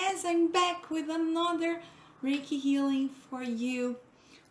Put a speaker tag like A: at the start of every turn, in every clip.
A: yes, I'm back with another Reiki healing for you.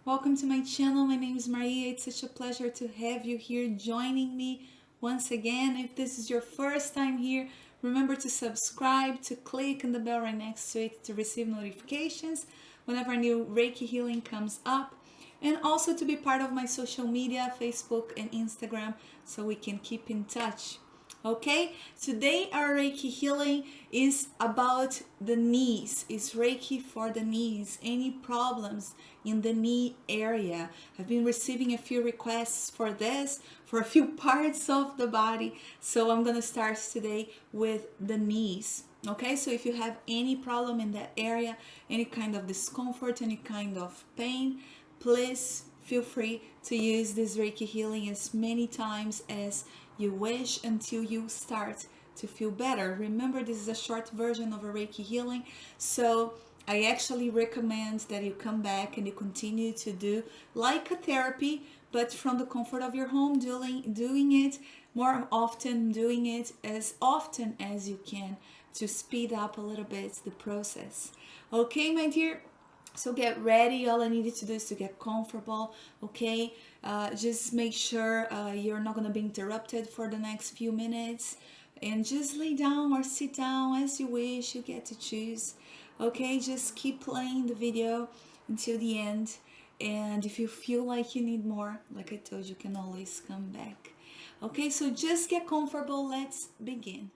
A: Welcome to my channel. My name is Maria. It's such a pleasure to have you here joining me once again. If this is your first time here, remember to subscribe, to click on the bell right next to it to receive notifications whenever a new Reiki healing comes up and also to be part of my social media, Facebook and Instagram so we can keep in touch okay? Today our reiki healing is about the knees. It's reiki for the knees. Any problems in the knee area? I've been receiving a few requests for this for a few parts of the body. So i'm gonna start today with the knees. Okay? So if you have any problem in that area any kind of discomfort any kind of pain please feel free to use this reiki healing as many times as you wish until you start to feel better. Remember, this is a short version of a Reiki healing, so I actually recommend that you come back and you continue to do like a therapy, but from the comfort of your home, doing, doing it more often, doing it as often as you can to speed up a little bit the process. Okay, my dear, so get ready. All i needed to do is to get comfortable okay? Uh, just make sure uh, you're not gonna be interrupted for the next few minutes. And just lay down or sit down as you wish you get to choose okay? Just keep playing the video until the end. And if you feel like you need more like I told you can always come back. Okay so just get comfortable. Let's begin